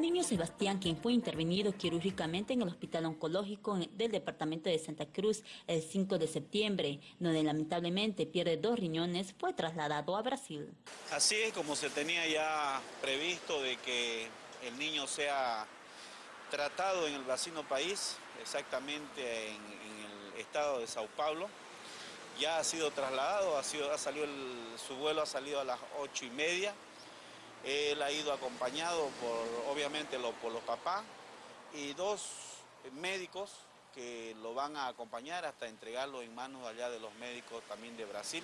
El niño Sebastián, quien fue intervenido quirúrgicamente en el Hospital Oncológico del Departamento de Santa Cruz el 5 de septiembre, donde lamentablemente pierde dos riñones, fue trasladado a Brasil. Así es como se tenía ya previsto de que el niño sea tratado en el vecino país, exactamente en, el estado de Sao Paulo. Ya ha sido trasladado, ha, salido su vuelo ha salido a las ocho y media. Él ha ido acompañado por, obviamente, por los papás y dos médicos que lo van a acompañar hasta entregarlo en manos allá de los médicos también de Brasil,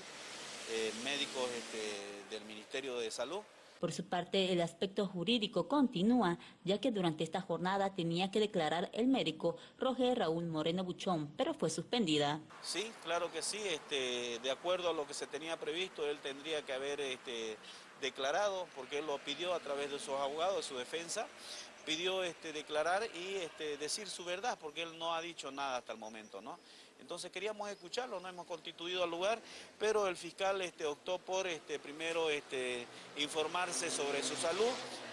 eh, médicos este, del Ministerio de Salud. Por su parte, el aspecto jurídico continúa, ya que durante esta jornada tenía que declarar el médico Roger Raúl Moreno Buchón, pero fue suspendida. Sí, claro que sí, este, de acuerdo a lo que se tenía previsto, él tendría que haber este, declarado, porque él lo pidió a través de sus abogados, de su defensa, pidió este, declarar y este, decir su verdad, porque él no ha dicho nada hasta el momento, ¿no? Entonces queríamos escucharlo, no hemos constituido al lugar, pero el fiscal este, optó por este, primero este, informarse sobre su salud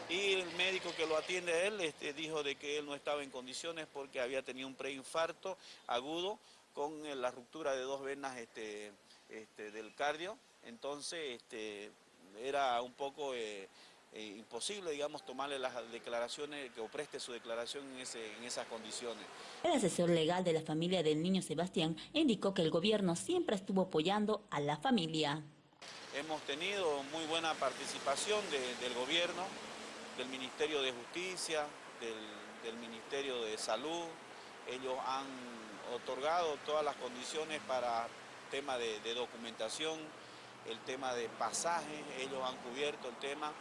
y el médico que lo atiende a él dijo de que él no estaba en condiciones porque había tenido un preinfarto agudo con eh, la ruptura de dos venas del cardio, entonces era un poco eh, eh, imposible, digamos, tomarle las declaraciones, que preste su declaración en, en esas condiciones. El asesor legal de la familia del niño Sebastián indicó que el gobierno siempre estuvo apoyando a la familia. Hemos tenido muy buena participación del gobierno, del Ministerio de Justicia, del, Ministerio de Salud. Ellos han otorgado todas las condiciones para tema de, de documentación, el tema de pasajes, ellos han cubierto el tema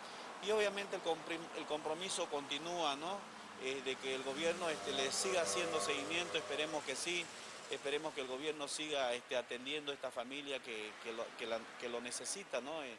y obviamente el compromiso continúa, ¿no? Eh, de que el gobierno este, le siga haciendo seguimiento, esperemos que sí, esperemos que el gobierno siga este, atendiendo a esta familia que, lo, que lo necesita, ¿no? Eh,